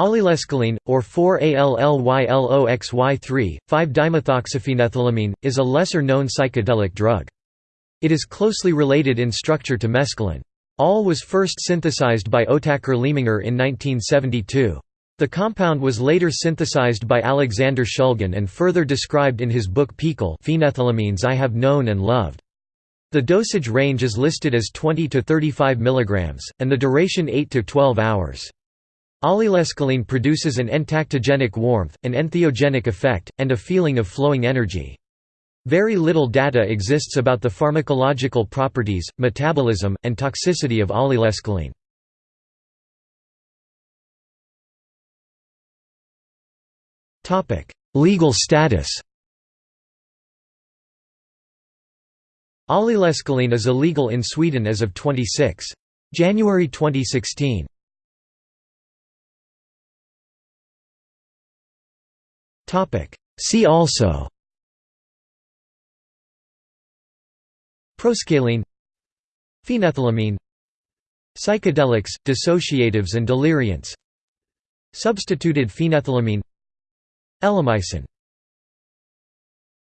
Allylescaline, or 4-ALLYLOXY3, 5-dimethoxyphenethylamine, is a lesser-known psychedelic drug. It is closely related in structure to mescaline. All was first synthesized by Otakar Leminger in 1972. The compound was later synthesized by Alexander Shulgin and further described in his book PiHKAL Phenethylamines I Have Known and Loved. The dosage range is listed as 20 to 35 mg, and the duration 8 to 12 hours. Allylescaline produces an entactogenic warmth, an entheogenic effect, and a feeling of flowing energy. Very little data exists about the pharmacological properties, metabolism, and toxicity of allylescaline. Legal status Allylescaline is illegal in Sweden as of 26. January 2016. See also Proscaline Phenethylamine Psychedelics, dissociatives and deliriants Substituted phenethylamine Elemicin